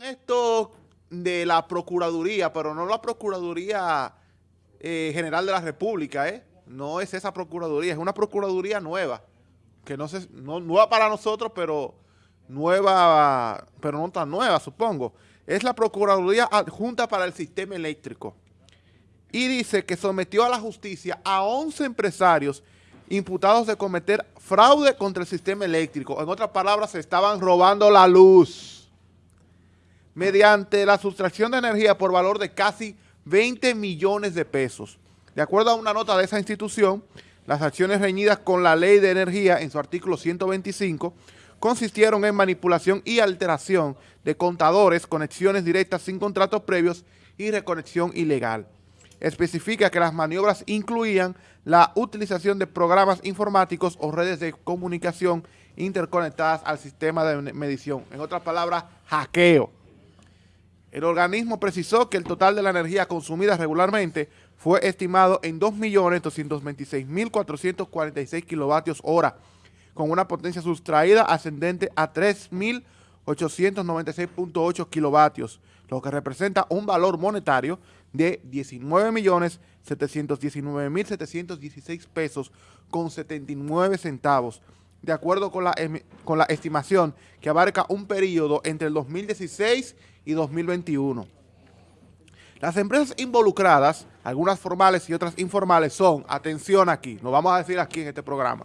esto de la Procuraduría, pero no la Procuraduría eh, General de la República, ¿eh? No es esa Procuraduría, es una Procuraduría nueva, que no sé, nueva para nosotros, pero nueva, pero no tan nueva, supongo. Es la Procuraduría Adjunta para el Sistema Eléctrico. Y dice que sometió a la justicia a 11 empresarios imputados de cometer fraude contra el sistema eléctrico. En otras palabras, se estaban robando la luz mediante la sustracción de energía por valor de casi 20 millones de pesos. De acuerdo a una nota de esa institución, las acciones reñidas con la ley de energía en su artículo 125 consistieron en manipulación y alteración de contadores, conexiones directas sin contratos previos y reconexión ilegal. Especifica que las maniobras incluían la utilización de programas informáticos o redes de comunicación interconectadas al sistema de medición. En otras palabras, hackeo. El organismo precisó que el total de la energía consumida regularmente fue estimado en 2.226.446 kilovatios hora, con una potencia sustraída ascendente a 3.896.8 kilovatios, lo que representa un valor monetario de 19.719.716 pesos con 79 centavos, de acuerdo con la, con la estimación que abarca un periodo entre el 2016 y 2021. Las empresas involucradas, algunas formales y otras informales, son, atención aquí, nos vamos a decir aquí en este programa,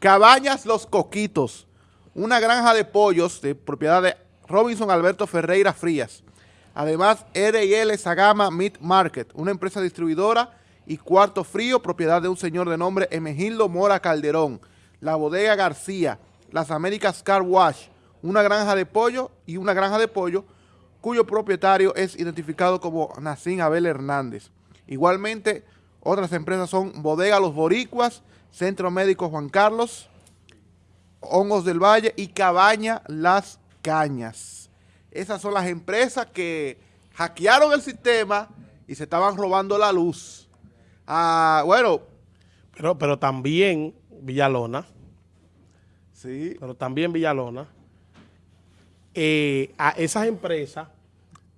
Cabañas Los Coquitos, una granja de pollos de propiedad de Robinson Alberto Ferreira Frías. Además, R&L Sagama Meat Market, una empresa distribuidora y cuarto frío, propiedad de un señor de nombre Emegildo Mora Calderón. La Bodega García, Las Américas Car Wash, una granja de pollo y una granja de pollo cuyo propietario es identificado como Nacín Abel Hernández. Igualmente, otras empresas son Bodega Los Boricuas, Centro Médico Juan Carlos, Hongos del Valle y Cabaña Las Cañas. Esas son las empresas que hackearon el sistema y se estaban robando la luz. Ah, bueno. Pero, pero también Villalona. Sí. Pero también Villalona eh, a esas empresas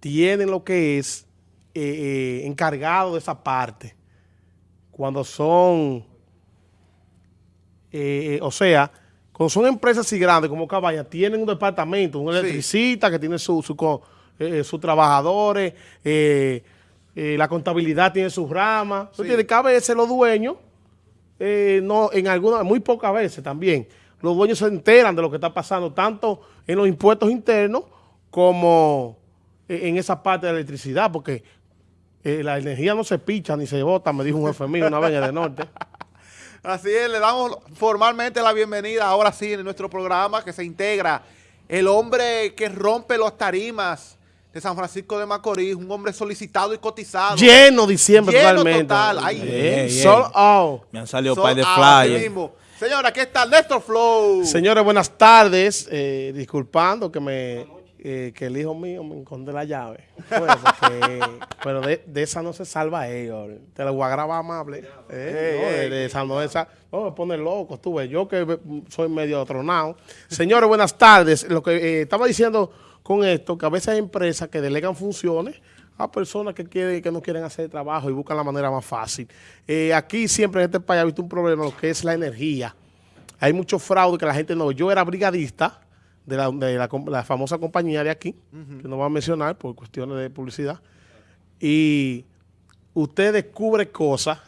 tienen lo que es eh, eh, encargado de esa parte. Cuando son, o sea, cuando son empresas así grandes como Cabaña, tienen un departamento, un electricista que tiene sus su, trabajadores, la contabilidad tiene sus ramas. Sí. Entonces, cada vez los dueños, no, en algunas, muy pocas veces también, los dueños se enteran de lo que está pasando, tanto en los impuestos internos como en esa parte de la electricidad, porque eh, la energía no se picha ni se bota, me dijo un jefe mío una vez de norte. Así es, le damos formalmente la bienvenida ahora sí en nuestro programa que se integra el hombre que rompe los tarimas de San Francisco de Macorís, un hombre solicitado y cotizado. Lleno diciembre Lleno totalmente. total. Ay, Me han salido un par de flyers. Señora, aquí está Néstor Flow. Señores, buenas tardes. Eh, disculpando que me eh, que el hijo mío me encontré la llave. pero de, esa no se salva ellos. Te lo voy a grabar amable. Eh, de, esa no, esa, no me pone loco, estuve. Yo que soy medio tronado. Señores, buenas tardes. Lo que estaba diciendo con esto, que a veces hay empresas que delegan funciones a personas que quieren que no quieren hacer trabajo y buscan la manera más fácil. Eh, aquí siempre en este país ha visto un problema, lo que es la energía. Hay mucho fraude que la gente no... Yo era brigadista de la, famosa compañía de aquí, que no voy a mencionar por cuestiones de publicidad, y usted descubre cosas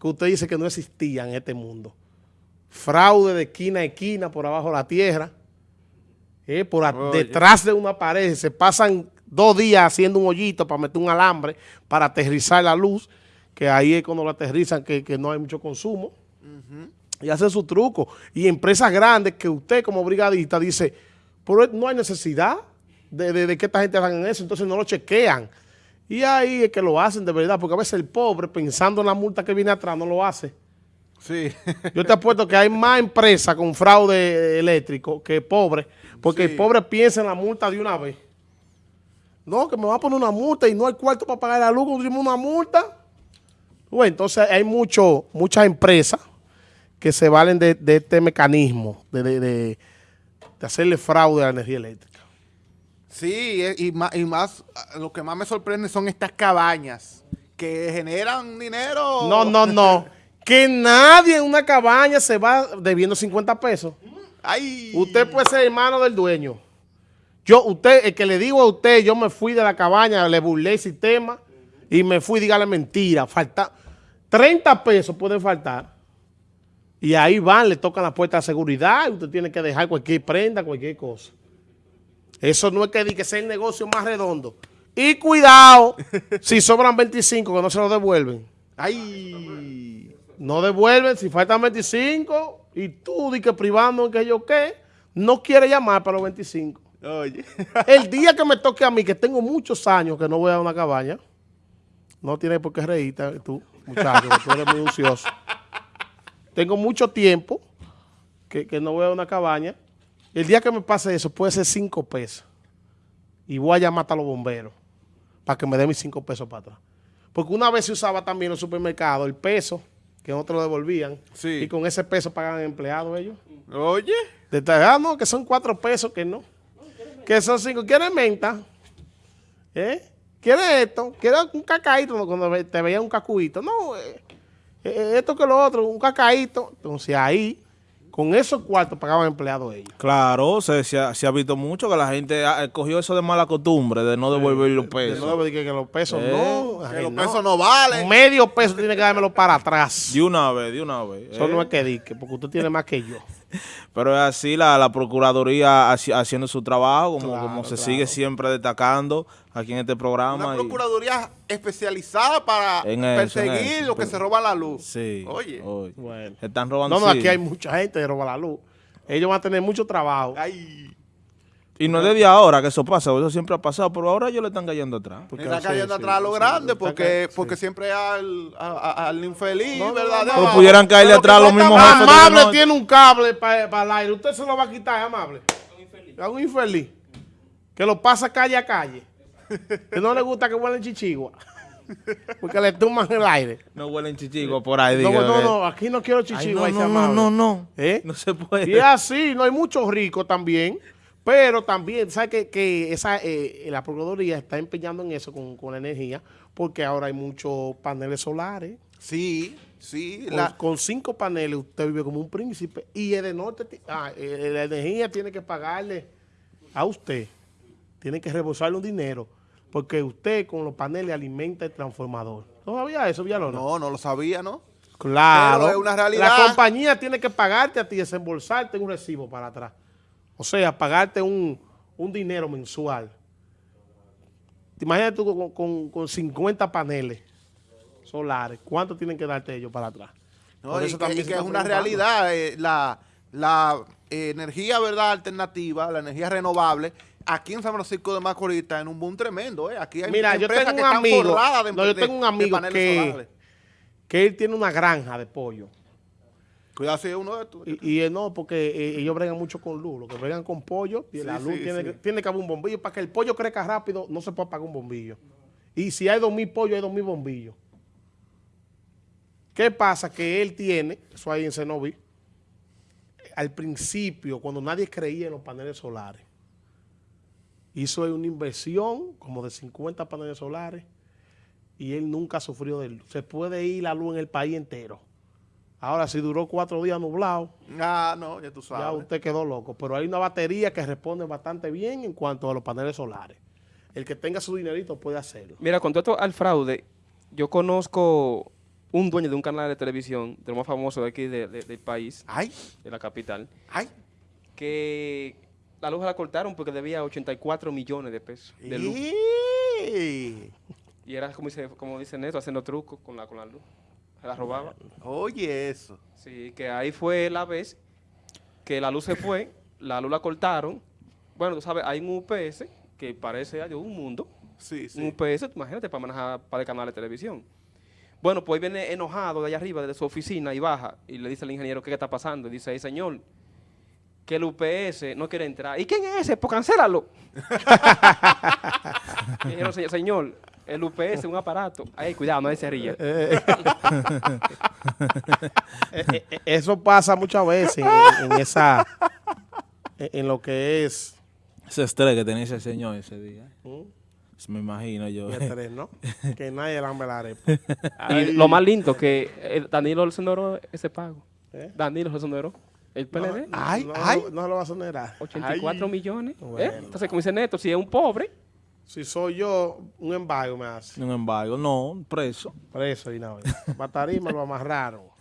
que usted dice que no existían en este mundo. Fraude de esquina a esquina por abajo de la tierra, eh, por detrás de una pared, se pasan dos días haciendo un hoyito para meter un alambre para aterrizar la luz, que ahí es cuando lo aterrizan que, no hay mucho consumo. Y hacen su truco. Y empresas grandes que usted como brigadista dice, pero no hay necesidad de, que esta gente hagan eso, entonces no lo chequean. Y ahí es que lo hacen de verdad, porque a veces el pobre, pensando en la multa que viene atrás, no lo hace. Sí. Yo te apuesto que hay más empresas con fraude eléctrico que pobre, porque el pobre piensa en la multa de una vez. No, que me va a poner una multa y no hay cuarto para pagar la luz, una multa. Bueno, entonces hay mucho, muchas empresas que se valen de, este mecanismo de, de, hacerle fraude a la energía eléctrica. Sí, eh, y más, y más, ah, lo que más me sorprende son estas cabañas que generan dinero. No, no, no. que nadie en una cabaña se va debiendo 50 pesos. Ay. Usted puede ser hermano del dueño. Yo, usted, el que le digo a usted, yo me fui de la cabaña, le burlé el sistema y me fui, dígale mentira. Falta 30 pesos pueden faltar. Y ahí van, le tocan la puerta de seguridad y usted tiene que dejar cualquier prenda, cualquier cosa. Eso no es que diga que sea el negocio más redondo. Y cuidado, si sobran 25, que no se lo devuelven. Ay. No devuelven, si faltan 25 y tú di que privando que yo qué, no quiere llamar para los 25. Oye. El día que me toque a mí, que tengo muchos años que no voy a una cabaña, no tienes por qué reírte tú, muchacho, que tú eres muy ansioso. Tengo mucho tiempo que, que no voy a una cabaña. El día que me pase eso puede ser 5 pesos. Y voy a llamar hasta los bomberos para que me den mis 5 pesos para atrás. Porque una vez se usaba también en los supermercados el peso, que otros lo devolvían, Sí. y con ese peso pagan empleados ellos. Oye. De tal- ah, no, que son cuatro pesos, que no. Que son cinco. ¿Quieres menta? ¿Eh? ¿Quieres esto? ¿Quieres un cacaíto? No, Cuando te veía un cacuito. No, eh, eh, esto que lo otro, un cacaíto. Entonces ahí, con esos cuartos pagaban empleados ellos. Claro, se, se ha, se ha visto mucho que la gente ha- cogió eso de mala costumbre, de no devolver los De pesos. dije que los pesos Eh, no. Que ay, los no. pesos no valen. Medio peso tiene que dármelo para atrás. De una vez, de una vez. Eso eh. no es que dique, porque usted tiene más que yo. Pero es así, la, la Procuraduría haci- haciendo su trabajo, como, Claro, como se claro. sigue siempre destacando aquí en este programa. Una y- procuraduría especializada para En perseguir eso. lo que se roba la luz. Sí. Oye. oye. Bueno. Están robando. No, no, sí. aquí hay mucha gente que roba la luz. Ellos van a tener mucho trabajo. Ay. Y no es desde ahora que eso pasa, eso siempre ha pasado, pero ahora ellos le están cayendo atrás. Porque está sí, cayendo sí, atrás a lo sí, grande porque, porque siempre al, a- a- al infeliz, No, ¿verdad? no, De no. Pero pudieran caerle Pero atrás que los mismos jefes Amable tiene un cable para el aire. Usted se lo va a quitar, amable. A un infeliz. Que lo pasa calle a calle. Que no le gusta que huelen chichigua. Porque le tuman el aire. No huelen chichigos por ahí, No, no, no, aquí no quiero Ay, chichigua. no, no, no, no, no. ¿Eh? No se puede. Y es así, no hay muchos ricos también, pero también, ¿sabes que, que esa, eh, la Procuraduría está empeñando en eso con, con la energía? Porque ahora hay muchos paneles solares. Sí, sí. Con, la- con cinco paneles usted vive como un príncipe. Y el de norte, ah, eh, la energía tiene que pagarle a usted. Tiene que reembolsarle un dinero. Porque usted con los paneles alimenta el transformador. ¿No sabía eso, Villalona? no, no lo sabía, ¿no? Claro. Pero es una realidad. La compañía tiene que pagarte a ti, desembolsarte un recibo para atrás. O sea, pagarte un, un dinero mensual. Imagínate tú con, con- con 50 paneles solares. ¿Cuánto tienen que darte ellos para atrás? No, Por y eso que, también y se que es una realidad. eh, la la eh, energía, ¿verdad? Alternativa, la energía renovable. Aquí en San Francisco de Macorís está en un boom tremendo, ¿eh? Aquí hay Mira, yo empresas tengo que un están amigo- de, no, yo tengo un amigo que- solares. Que él tiene una granja de pollo. Cuidado si es uno de estos. Y, y, eh, no, porque eh, ellos bregan mucho con luz. Lo que bregan con pollo, y Sí, la luz sí, tiene, sí. Tiene que haber un bombillo. Para que el pollo crezca rápido, no se puede apagar un bombillo. Y si hay dos mil pollos, hay dos mil bombillos. ¿Qué pasa? Que él tiene, eso ahí en Cenoví, al principio, cuando nadie creía en los paneles solares, hizo una inversión como de 50 paneles solares y él nunca sufrió de luz. Se puede ir la luz en el país entero. Ahora, si duró cuatro días nublado, Ah, no, ya tú ya sabes. usted quedó loco. Pero hay una batería que responde bastante bien en cuanto a los paneles solares. El que tenga su dinerito puede hacerlo. Mira, con todo esto al fraude, yo conozco un dueño de un canal de televisión, de lo más famoso de aquí de- de- del país, Ay, de la capital, ay. que la luz la cortaron porque debía 84 millones de pesos de luz. ¡Ey! Y era como dice, como dicen eso, haciendo trucos con la, con la luz. Se la robaba. Oye, eso. Sí, que ahí fue la vez que la luz se fue, la luz la cortaron. Bueno, tú sabes, hay un UPS que parece ay, un mundo. Sí, Un sí. UPS, imagínate, para manejar para el canal de televisión. Bueno, pues viene enojado de allá arriba, desde su oficina, y baja, y le dice al ingeniero, ¿qué está pasando? Y dice, "Ey, señor, que el UPS no quiere entrar. ¿Y quién es ese? Pues cancélalo. Y dijeron, "Se- señor, el UPS es un aparato. Ay, cuidado, no se ríe. Eh, eh, Eso pasa muchas veces en, en esa, en, en lo que es Ese estrés que tenía ese señor ese día. ¿Mm? Me imagino yo. Y tres, ¿no? que nadie le la arepa. Y lo más lindo que eh, Danilo le exoneró ese pago. ¿Eh? Danilo se exoneró. El PLD, Ay, no, ay. No, no lo va a sonerar. 84 millones. ¿eh? Bueno. Entonces, como dice Neto, si es un pobre, Si soy yo, un embargo me hace. Sin embargo, no, preso. Preso y nada. Batarima lo amarraron.